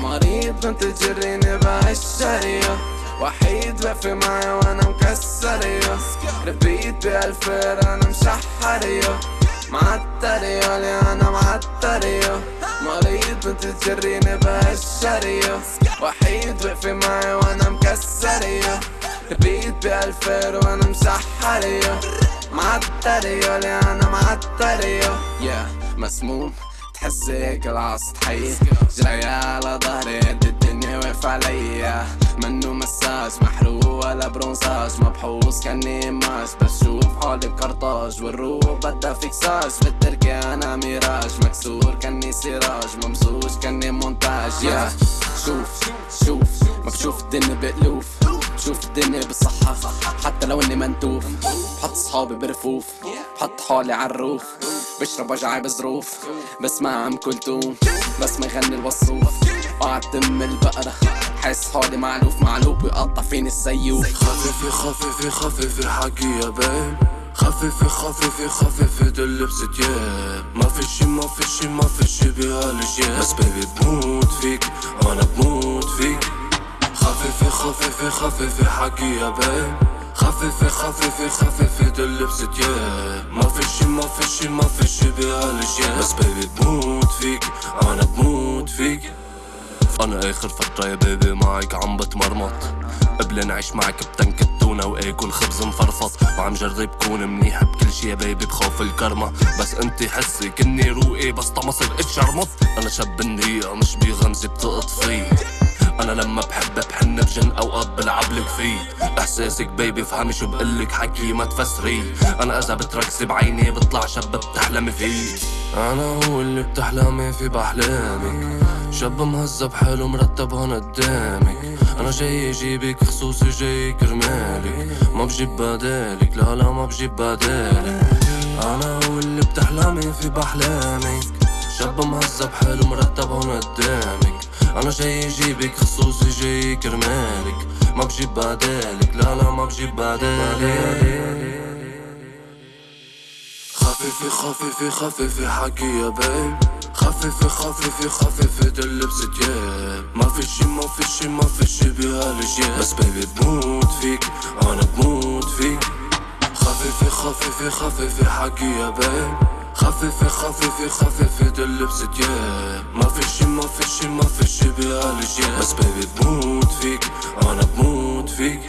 مريض انت تجريني بهالشرية وحيد واقفة معي وأنا مكسرية. ربيت بألفير أنا مشحرية. معترية لي أنا معترية مريض انت تجريني بهالشرية وحيد واقفة معي وأنا مكسرية. ربيت بألفير وأنا مشحرية معترية لي أنا معترية yeah. مسموم تحس هيك العصر حي جاي على ظهري قد الدنيا واقف عليا. منو مساج؟ محروق ولا برونساج مبحوث كاني ماش بشوف حالي بقرطاج والروح بدها فيكساج بالتركي أنا ميراج. مكسور كاني سراج. ممزوج كاني مونتاج. يا شوف شوف. مكشوف الدنيا بألوف. بشوف الدنيا بالصحة حتى لو إني منتوف. بحط صحابي برفوف. بحط حالي عالروف بشرب وجعي بظروف. بسمع ام كلثوم بس ما يغني الوصوف. قاعد تم البقرة. حاسس حالي معلوف. معلوف ويقطع فيني السيوف. خففي خففي خففي حكي يا بيب خففي خففي دل بستياب ما في شي ما في شي ما في شي بهالجياب بس بيبي بموت فيك. أنا بموت فيك. خففي خففي خففي حكي يا بيب خففي خففي خففي دل بستياب ما في شي ما في شي ما في شي بهالجياب بس بيبي بموت فيك أنا بموت فيك. أنا آخر فترة يا بيبي معك عم بتمرمط. قبل نعيش معك بتنك التونة وآكل خبز مفرفط. وعم جرب كون منيح بكل شي يا بيبي بخاف الكرمة. بس أنت حسي كني روقي بس طمصر اتشرمط أنا شاب النية مش بغمزة بتقطفي. أنا لما بحب بحن بجن أوقات بلعبلك فيه. إحساسك بيبي فهمي شو بقلك حكي ما تفسري أنا إذا بتركزي بعيني بطلع شاب بتحلمي فيه. أنا هو اللي بتحلمي فيه باحلامك شاب مهذب حلو مرتب هون قدامك. أنا جاي اجيبك خصوصي جاي كرمالك ما بجيب بدالك لا لا ما بجيب بدالك. أنا هو اللي بتحلمي فيه باحلامك شاب مهذب حلو مرتب هون قدامك. أنا جاي أجيبك خصوصي جاي كرمالك. ما بجيب بدالك لا لا ما بجيب بدالك خففي خففي خففي حكي يا بيب. خففي خففي خففي دل بستياب ما في شي ما في شي ما في شي بهالجياب بس بيبي بموت فيك أنا بموت فيك. خففي خففي خففي حكي يا بيب. خففي خففي خففي دل بستياب ما في شي ما في شي ما في شي بهالجياب بس بيبي بموت فيك أنا بموت فيك.